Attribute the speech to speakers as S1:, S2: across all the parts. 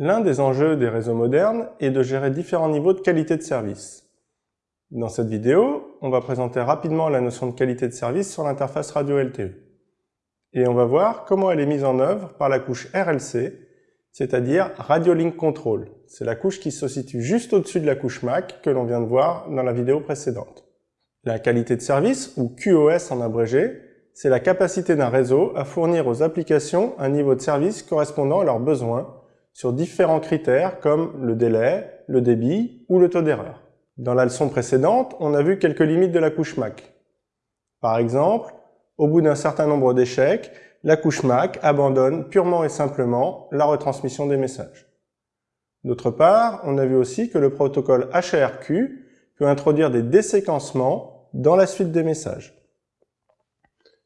S1: L'un des enjeux des réseaux modernes est de gérer différents niveaux de qualité de service. Dans cette vidéo, on va présenter rapidement la notion de qualité de service sur l'interface radio LTE. Et on va voir comment elle est mise en œuvre par la couche RLC, c'est-à-dire Radio Link Control. C'est la couche qui se situe juste au-dessus de la couche MAC que l'on vient de voir dans la vidéo précédente. La qualité de service, ou QoS en abrégé, c'est la capacité d'un réseau à fournir aux applications un niveau de service correspondant à leurs besoins sur différents critères comme le délai, le débit ou le taux d'erreur. Dans la leçon précédente, on a vu quelques limites de la couche MAC. Par exemple, au bout d'un certain nombre d'échecs, la couche MAC abandonne purement et simplement la retransmission des messages. D'autre part, on a vu aussi que le protocole HARQ peut introduire des déséquencements dans la suite des messages.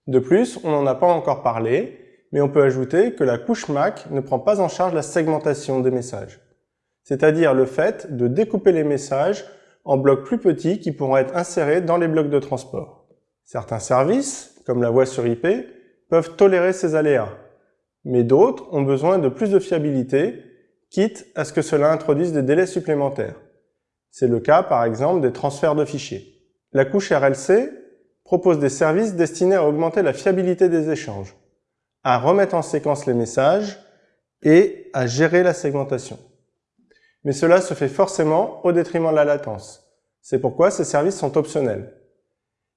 S1: De plus, on n'en a pas encore parlé, mais on peut ajouter que la couche MAC ne prend pas en charge la segmentation des messages, c'est-à-dire le fait de découper les messages en blocs plus petits qui pourront être insérés dans les blocs de transport. Certains services, comme la voix sur IP, peuvent tolérer ces aléas, mais d'autres ont besoin de plus de fiabilité, quitte à ce que cela introduise des délais supplémentaires. C'est le cas par exemple des transferts de fichiers. La couche RLC propose des services destinés à augmenter la fiabilité des échanges, à remettre en séquence les messages et à gérer la segmentation. Mais cela se fait forcément au détriment de la latence. C'est pourquoi ces services sont optionnels.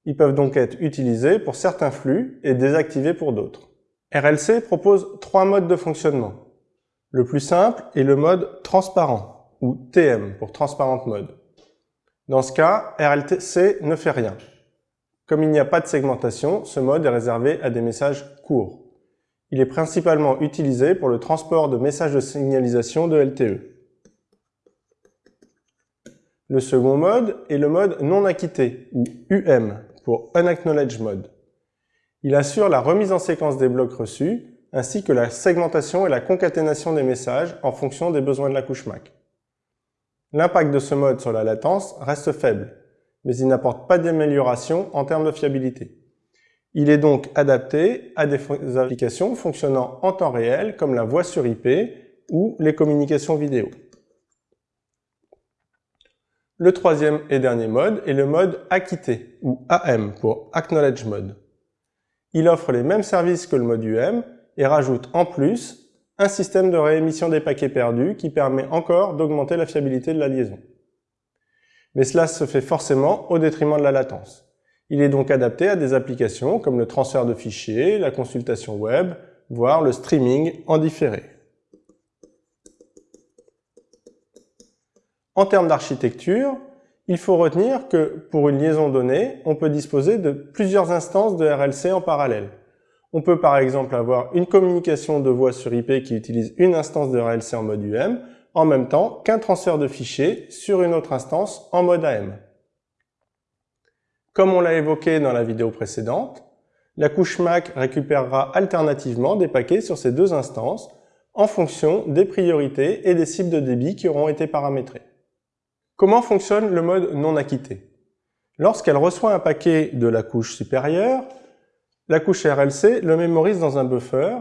S1: Ils peuvent donc être utilisés pour certains flux et désactivés pour d'autres. RLC propose trois modes de fonctionnement. Le plus simple est le mode transparent, ou TM pour Transparent Mode. Dans ce cas, RLC ne fait rien. Comme il n'y a pas de segmentation, ce mode est réservé à des messages courts. Il est principalement utilisé pour le transport de messages de signalisation de LTE. Le second mode est le mode non acquitté, ou UM, pour Unacknowledged Mode. Il assure la remise en séquence des blocs reçus, ainsi que la segmentation et la concaténation des messages en fonction des besoins de la couche MAC. L'impact de ce mode sur la latence reste faible, mais il n'apporte pas d'amélioration en termes de fiabilité. Il est donc adapté à des applications fonctionnant en temps réel comme la voix sur IP ou les communications vidéo. Le troisième et dernier mode est le mode acquitté, ou AM pour Acknowledge Mode. Il offre les mêmes services que le mode UM et rajoute en plus un système de réémission des paquets perdus qui permet encore d'augmenter la fiabilité de la liaison mais cela se fait forcément au détriment de la latence. Il est donc adapté à des applications comme le transfert de fichiers, la consultation web, voire le streaming en différé. En termes d'architecture, il faut retenir que pour une liaison donnée, on peut disposer de plusieurs instances de RLC en parallèle. On peut par exemple avoir une communication de voix sur IP qui utilise une instance de RLC en mode UM, en même temps qu'un transfert de fichiers sur une autre instance en mode AM. Comme on l'a évoqué dans la vidéo précédente, la couche MAC récupérera alternativement des paquets sur ces deux instances en fonction des priorités et des cibles de débit qui auront été paramétrées. Comment fonctionne le mode non acquitté? Lorsqu'elle reçoit un paquet de la couche supérieure, la couche RLC le mémorise dans un buffer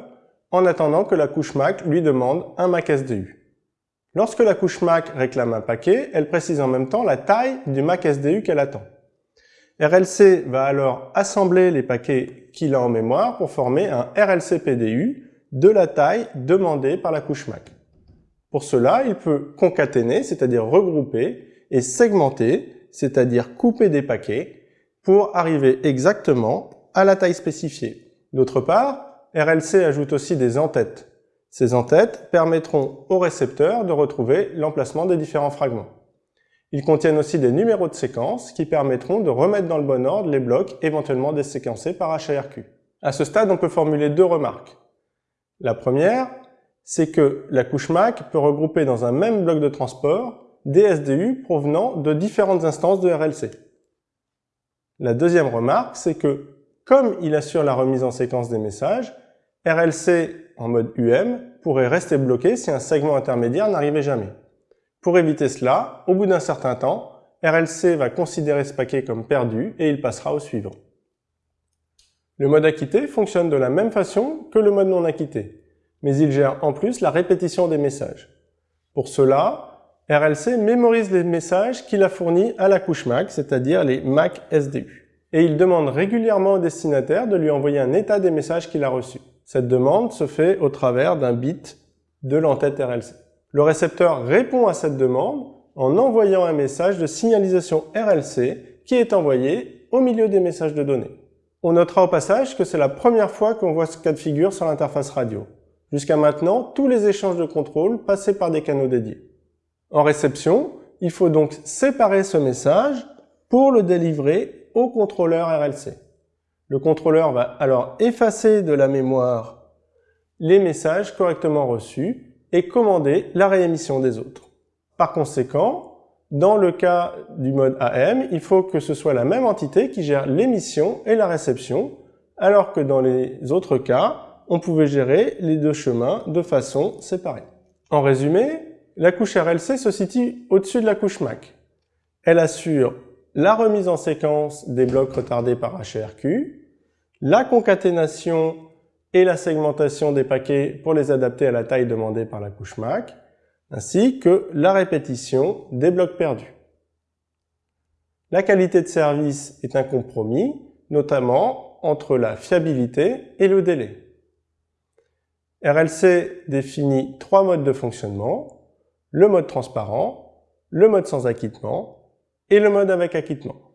S1: en attendant que la couche MAC lui demande un MAC SDU. Lorsque la couche MAC réclame un paquet, elle précise en même temps la taille du MAC SDU qu'elle attend. RLC va alors assembler les paquets qu'il a en mémoire pour former un RLC PDU de la taille demandée par la couche MAC. Pour cela, il peut concaténer, c'est-à-dire regrouper, et segmenter, c'est-à-dire couper des paquets, pour arriver exactement à la taille spécifiée. D'autre part, RLC ajoute aussi des entêtes, ces entêtes permettront au récepteur de retrouver l'emplacement des différents fragments. Ils contiennent aussi des numéros de séquence qui permettront de remettre dans le bon ordre les blocs éventuellement déséquencés par HARQ. À ce stade, on peut formuler deux remarques. La première, c'est que la couche MAC peut regrouper dans un même bloc de transport des SDU provenant de différentes instances de RLC. La deuxième remarque, c'est que, comme il assure la remise en séquence des messages, RLC en mode UM pourrait rester bloqué si un segment intermédiaire n'arrivait jamais. Pour éviter cela, au bout d'un certain temps, RLC va considérer ce paquet comme perdu et il passera au suivant. Le mode acquitté fonctionne de la même façon que le mode non acquitté, mais il gère en plus la répétition des messages. Pour cela, RLC mémorise les messages qu'il a fournis à la couche MAC, c'est-à-dire les MAC SDU. Et il demande régulièrement au destinataire de lui envoyer un état des messages qu'il a reçus. Cette demande se fait au travers d'un bit de l'entête RLC. Le récepteur répond à cette demande en envoyant un message de signalisation RLC qui est envoyé au milieu des messages de données. On notera au passage que c'est la première fois qu'on voit ce cas de figure sur l'interface radio. Jusqu'à maintenant, tous les échanges de contrôle passaient par des canaux dédiés. En réception, il faut donc séparer ce message pour le délivrer au contrôleur RLC. Le contrôleur va alors effacer de la mémoire les messages correctement reçus et commander la réémission des autres. Par conséquent, dans le cas du mode AM, il faut que ce soit la même entité qui gère l'émission et la réception, alors que dans les autres cas, on pouvait gérer les deux chemins de façon séparée. En résumé, la couche RLC se situe au-dessus de la couche MAC. Elle assure la remise en séquence des blocs retardés par HRQ, la concaténation et la segmentation des paquets pour les adapter à la taille demandée par la couche MAC, ainsi que la répétition des blocs perdus. La qualité de service est un compromis, notamment entre la fiabilité et le délai. RLC définit trois modes de fonctionnement, le mode transparent, le mode sans acquittement et le mode avec acquittement.